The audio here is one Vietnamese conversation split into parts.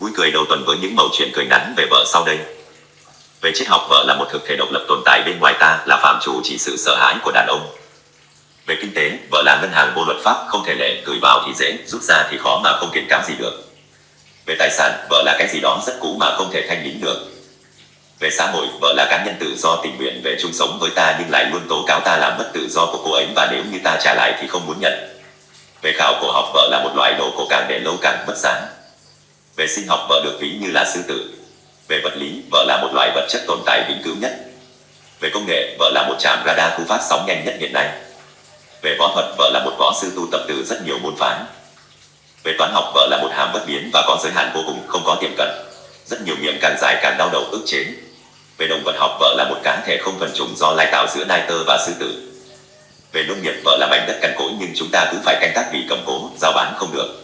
Vui cười đầu tuần với những mẩu chuyện cười ngắn về vợ sau đây. Về triết học vợ là một thực thể độc lập tồn tại bên ngoài ta là phạm chủ chỉ sự sợ hãi của đàn ông. Về kinh tế, vợ là ngân hàng vô luật pháp không thể lệ, gửi vào thì dễ, rút ra thì khó mà không kiện cáo gì được. Về tài sản, vợ là cái gì đó rất cũ mà không thể thanh lý được. Về xã hội, vợ là cá nhân tự do tình nguyện về chung sống với ta nhưng lại luôn tố cáo ta làm mất tự do của cô ấy và nếu như ta trả lại thì không muốn nhận. Về khảo cổ học, vợ là một loại đồ cổ càng để lâu càng mất giá. Về sinh học, vợ được ví như là sư tử. Về vật lý, vợ là một loại vật chất tồn tại vĩnh cửu nhất. Về công nghệ, vợ là một trạm radar thu phát sóng nhanh nhất hiện nay. Về võ thuật, vợ là một võ sư tu tập từ rất nhiều môn phái. Về toán học, vợ là một hàm bất biến và có giới hạn vô cùng, không có tiềm cận. Rất nhiều miệng càng dài càng đau đầu ức chế. Về động vật học, vợ là một cá thể không phần chủng do lai tạo giữa nai tơ và sư tử. Về nông nghiệp, vợ là mảnh đất cằn cỗi nhưng chúng ta cứ phải canh tác vì cầm cố, giao bán không được.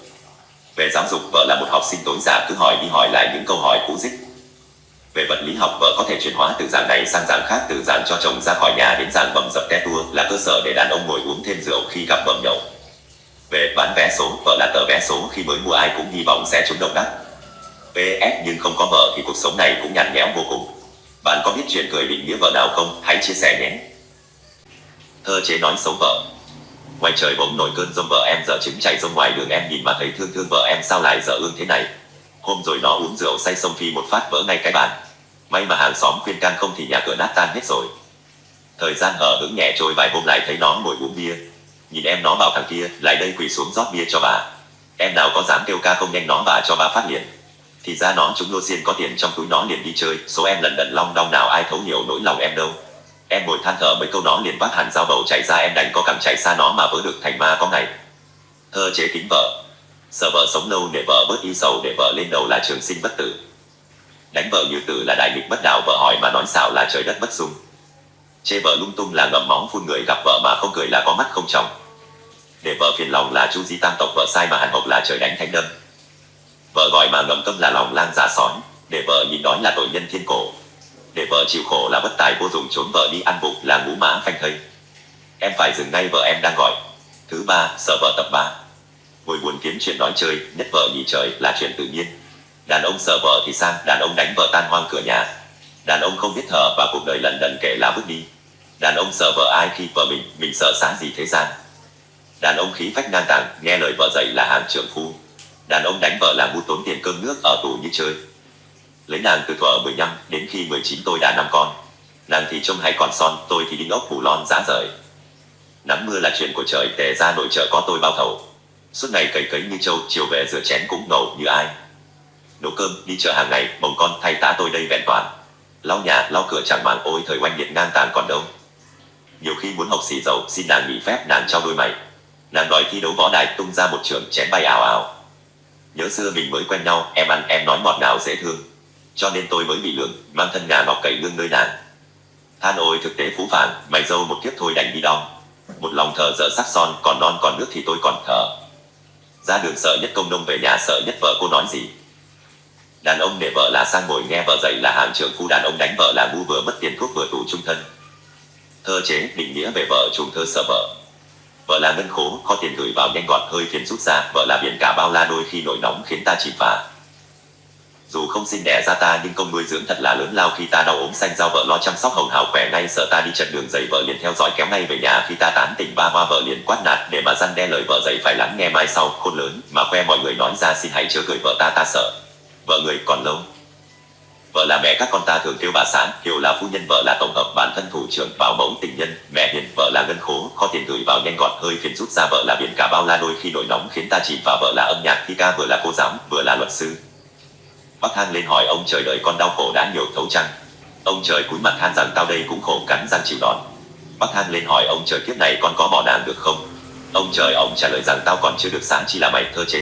Về giáo dục, vợ là một học sinh tối giả cứ hỏi đi hỏi lại những câu hỏi cũ dích. Về vật lý học, vợ có thể chuyển hóa từ dạng này sang dạng khác, từ dạng cho chồng ra khỏi nhà đến dạng bầm dập te tua là cơ sở để đàn ông ngồi uống thêm rượu khi gặp bầm nhậu. Về bán vé số, vợ là tờ vé số khi mới mua ai cũng hy vọng sẽ trúng độc đắc. PS nhưng không có vợ thì cuộc sống này cũng nhạt nhẽo vô cùng. Bạn có biết chuyện cười định nghĩa vợ nào không? Hãy chia sẻ nhé. Thơ chế nói xấu vợ Ngoài trời bỗng nổi cơn rông vợ em dở trứng chạy ra ngoài đường em nhìn mà thấy thương thương vợ em sao lại dở ương thế này. Hôm rồi nó uống rượu say sông phi một phát vỡ ngay cái bàn. May mà hàng xóm khuyên can không thì nhà cửa nát tan hết rồi. Thời gian ở hứng nhẹ trôi vài hôm lại thấy nó ngồi uống bia. Nhìn em nó bảo thằng kia lại đây quỳ xuống rót bia cho bà. Em nào có dám kêu ca không nhanh nó bà cho bà phát liền. Thì ra nó chúng lô xiên có tiền trong túi nó liền đi chơi, số em lần lần long đong nào ai thấu hiểu nỗi lòng em đâu. Em ngồi than thở mấy câu nó liền vác hẳn dao bầu chạy ra em đành có cẳng chạy xa nó mà vỡ được thành ma có ngày. Thơ chế kính vợ Sợ vợ sống lâu để vợ bớt y sầu để vợ lên đầu là trường sinh bất tử. Đánh vợ như tử là đại nghịch bất đạo vợ hỏi mà nói xạo là trời đất bất dung. Chê vợ lung tung là ngậm móng phun người gặp vợ mà không cười là có mắt không chồng. Để vợ phiền lòng là chu di tam tộc vợ sai mà hàn hộc là trời đánh thánh đâm. Vợ gọi mà ngầm tâm là lòng lang giả sói, để vợ nhìn đói là tội nhân thiên cổ. Để vợ chịu khổ là bất tài vô dụng trốn vợ đi ăn vụng là ngũ mã phanh thây. Em phải dừng ngay vợ em đang gọi. Thứ ba, sợ vợ tập ba. Ngồi buồn kiếm chuyện nói chơi, nhất vợ nhì trời là chuyện tự nhiên. Đàn ông sợ vợ thì sang, đàn ông đánh vợ tan hoang cửa nhà. Đàn ông không biết thở và cuộc đời lần đần kể là bước đi. Đàn ông sợ vợ ai khi vợ mình, mình sợ xá gì thế gian. Đàn ông khí phách ngang tàng, nghe lời vợ dạy là hàng trưởng phu. Đàn ông đánh vợ là mua tốn tiền cơm nước ở tù như chơi. Lấy nàng từ thuở 15 đến khi 19 tôi đã năm con. Nàng thì trông hay còn son, tôi thì đinh ốc phủ lon giá rời. Nắng mưa là chuyện của trời, tề ra nội trợ có tôi bao thầu. Suốt ngày cày cấy như trâu, chiều về rửa chén cũng ngầu như ai. Nấu cơm, đi chợ hàng ngày, bồng con thay tá tôi đây vẹn toàn. Lau nhà, lau cửa chẳng màng ôi thời oanh nhiệt ngang tàn còn đâu. Nhiều khi muốn học xì dầu, xin nàng nghỉ phép nàng cho đôi mày. Nàng đòi thi đấu võ đài tung ra một trường chén bay ảo ảo. Nhớ xưa mình mới quen nhau, em ăn em nói ngọt ngào dễ thương. Cho nên tôi mới bị lường, mang thân nhà ngọc cậy lương nơi nàng. Than ôi thực tế phú phản, mày dâu một kiếp thôi đành đi đong. Một lòng thờ dở sắc son, còn non còn nước thì tôi còn thờ. Ra đường sợ nhất công nông về nhà sợ nhất vợ cô nói gì. Đàn ông để vợ là sang ngồi nghe vợ dạy là hàng trưởng phu đàn ông đánh vợ là ngu vừa mất tiền thuốc vừa tù trung thân. Thơ chế định nghĩa về vợ trùng thơ sợ vợ. Vợ là ngân khố, kho tiền gửi vào nhanh gọn hơi phiền rút ra, vợ là biển cả bao la đôi khi nổi nóng khiến ta chìm phà. Dù không sinh đẻ ra ta nhưng công nuôi dưỡng thật là lớn lao khi ta đau ốm xanh giao vợ lo chăm sóc hồng hào khỏe nay sợ ta đi trận đường giày vợ liền theo dõi kéo ngay về nhà khi ta tán tỉnh ba hoa vợ liền quát nạt để mà răn đe lời vợ dạy phải lắng nghe mai sau khôn lớn mà khoe mọi người nói ra xin hãy chớ cười vợ ta ta sợ. Vợ người còn lâu. Vợ là mẹ các con ta thường kêu bà sản, hiểu là phu nhân vợ là tổng hợp bản thân thủ trưởng bảo mẫu tình nhân, mẹ hiền, vợ là ngân khố, kho tiền gửi vào nhanh gọn hơi phiền rút ra vợ là biển cả bao la đôi khi nổi nóng khiến ta chìm và vợ là âm nhạc khi ca vừa là cô giáo, vừa là luật sư. Bác thang lên hỏi ông trời đợi con đau khổ đã nhiều thấu chăng? Ông trời cúi mặt than rằng tao đây cũng khổ cắn răng chịu đòn. Bác thang lên hỏi ông trời kiếp này con có bỏ nàng được không? Ông trời, ông trả lời rằng tao còn chưa được sáng chỉ là mày thơ chế.